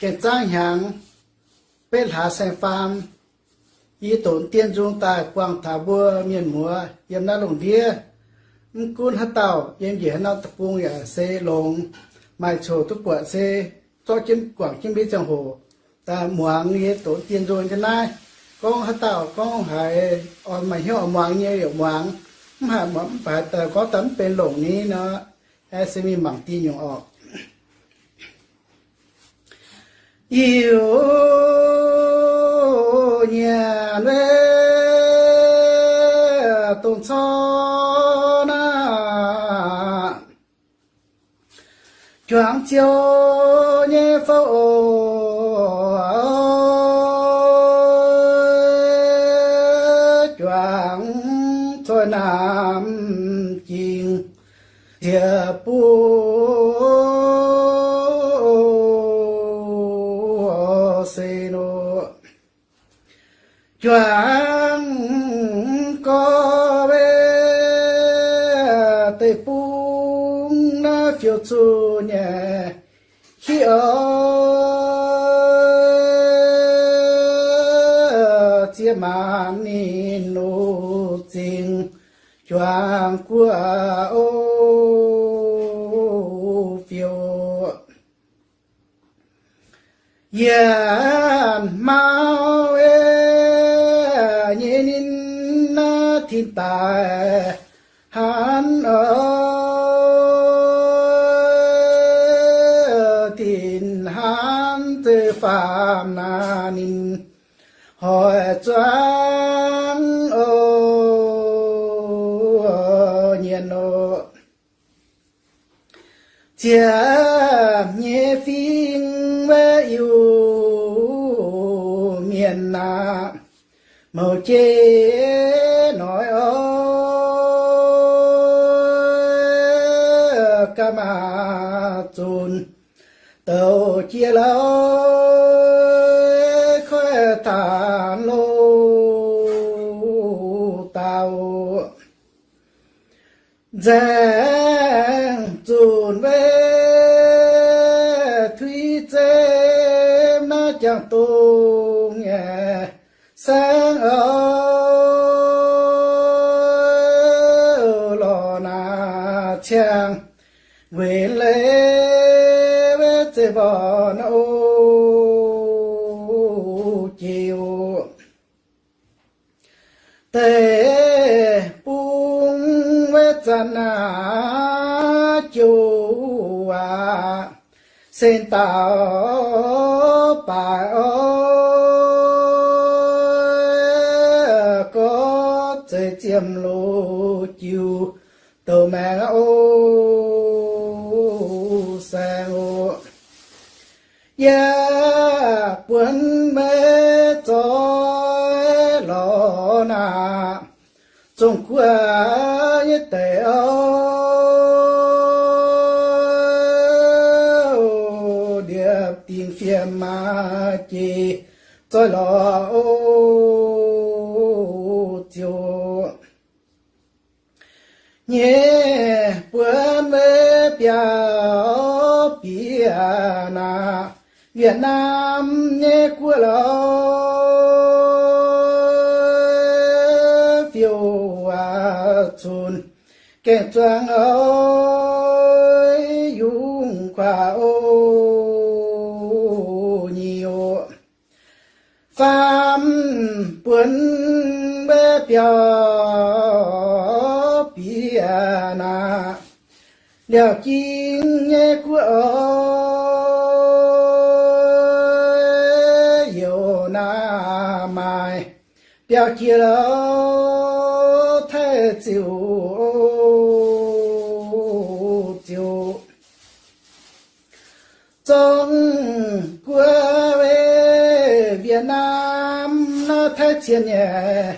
cái trang hàng bên hạ sen farm y tổn tiên dung tại quang thả bùa miền mùa yếm na lồng đĩa cún hát tàu yếm dễ nó tập trung ở xe lồng mai chỗ tu quả xe cho chim quảng chim biết chẳng hồ ta muang nghe tổn tiên dung thế này con hát tàu con hải ở mày hiểu muang như hiểu muang mà mắm phải có tấm bên lồng ní nó sẽ mi mảng tin nhung ọt yêu nhà nê tôn cho na choáng chiều nhé phô chuẩn có bé tê bung nó phiêu chu nhẹ. Khi ở chia mà ni nô tình chuẩn của ô phiêu yên mau e nhìn na thiên tài hắn ở thiên hắn tư phạm na nin hỏi choáng ô nhiên ô chia nhẹ mờ chê nói ơi ca mà chun tàu chia lâu khóe tàn lô tàu. Giang chun về thủy chém nó chẳng tung nghe. Sáng chiều tê bung vết chân à chú à. Xin tao bà ơi, có thể chiếm lô chiều tàu mẹ ô sang ô ya buồn mê cho lo na trong qua như tệ ô điệp tiếng phiền mà chỉ cho lo ô chiều nhé buồn mê biểu bia na Việt Nam nghe của lỡ. Phiêu à chun kẻ trang ơi, dung khoa ô nhiều phàm buồn bê biểu bia na. Liệu chính nghe của ơi biểu chia lỡ thế chịu chịu. Trong quê về Việt Nam, nó thế chiến nhẹ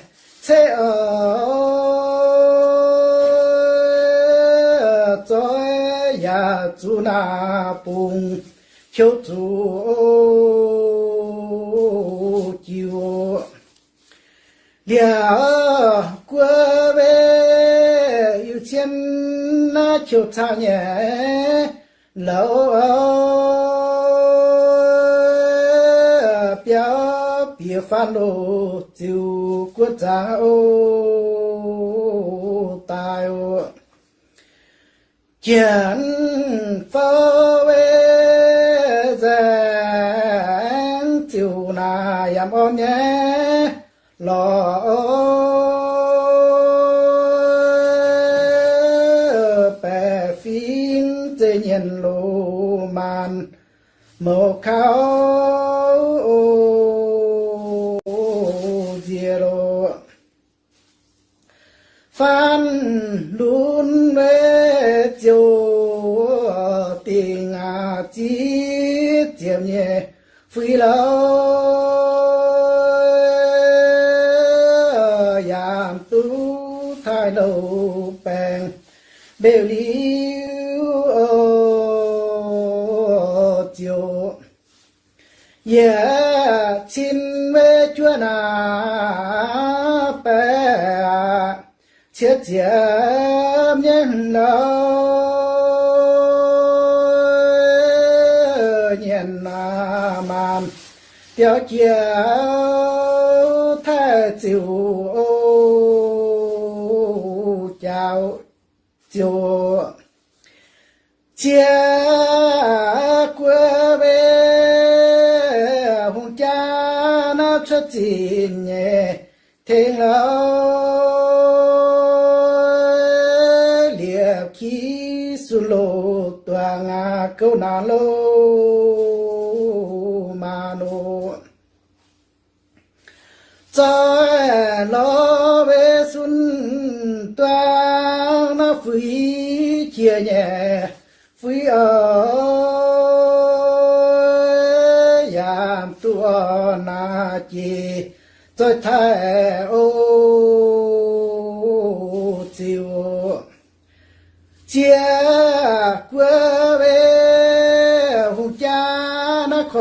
thế ở cho ya chú na bùng chiếu chú. hiểu qua yêu chiến na chiều ta nhẹ lâu biểu biểu phan đồ tiêu quốc gia ô tài ô. Chiến pháo về giang tiêu na yam lo phan luôn mê chiều tình à chi tiệm nhẹ phi lâu yam tu thay đầu bèn bèo liu chiều yeah xin mê chúa nào chết chết nhân lo nhân na man tiêu chiều thế chiều chào chiều. Chia quê về, hùng cha nó xuất chín nhẹ thế lỡ lô, tòa ngà câu nà lô, mà nô. Cho lo về xuân, tòa nó phí chia nhẹ, phí ở giảm tua na chi tôi thay ô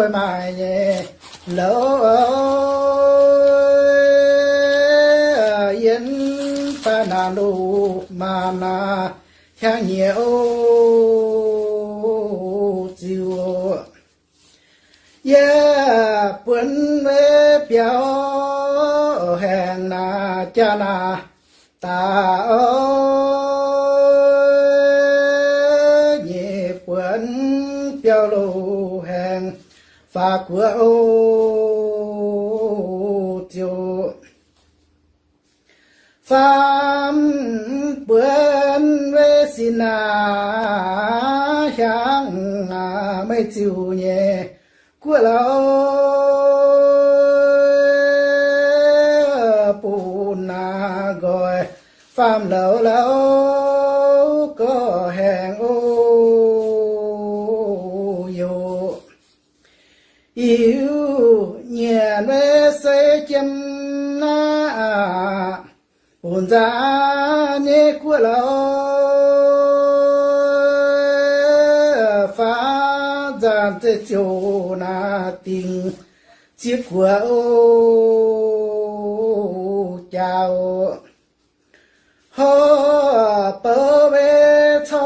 tôi mà lỡ yên ta na lu mà na khang nhiều chiều yeah quân mê biểu hẹn na cha na, ta ơi. Và của ô chiều phàm bươn về xin à 향 à mấy chiều nhẹ. Của lão bù na gọi phàm lão lão có hàng ô ồn ra nê của lão phá giàn tê chiều na tình, chiếc của ô chào. Ho bơ bê cho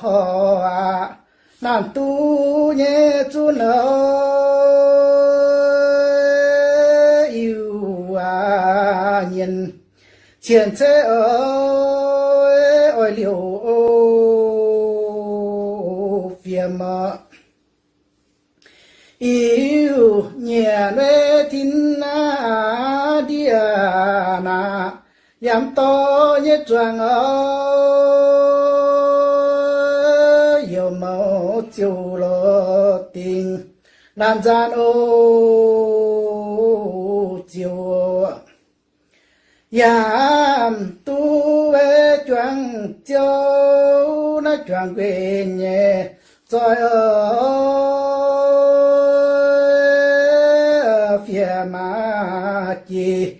ho à. Nàng tu nhé chú nợ. Chiến chế ơi, ôi liều phiền mà yêu nhẹ lê tin na dia à na yam to nhé choàng ơi. Yêu mẫu chiều lo tình, nam gian ô làm tu về chuẩn châu nó chuẩn quê nhẹ rồi ở phía mà chỉ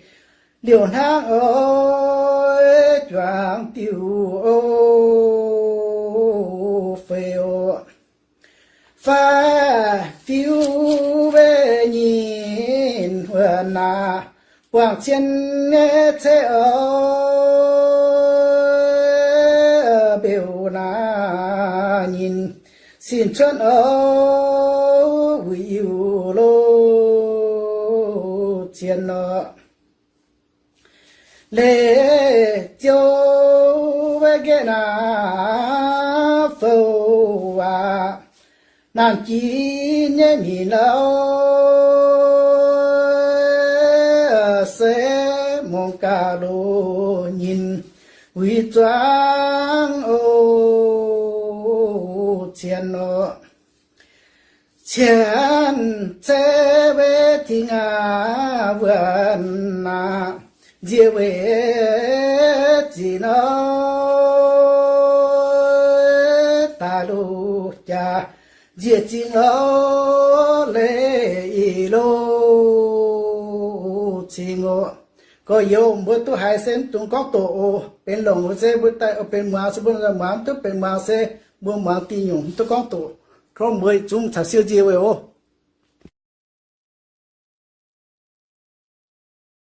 liều hang ơi chuẩn tiêu ô phê ô pha tiêu về nhìn huyền na quảng chiến nghe thế ở biểu là nhìn. Xin chân ở yêu lô chiến nợ lệ châu về cái na phâu à nàng chỉ nhớ mình lâu quý trang ô chiến nó chiến chế về thì ngà vườn na dìa về chỉ nó ta lù cha. Dìa chỉ nó lê y lô chỉ ngô có yêu bữa tu hai sen tung có tổ ô bên lồng ô xe, bữa tay bên mà sẽ bữa ra mà tu bên mà xe bữa mà tin nhung tu có tổ. Có mười chúng thật siêu chiêu vậy ô.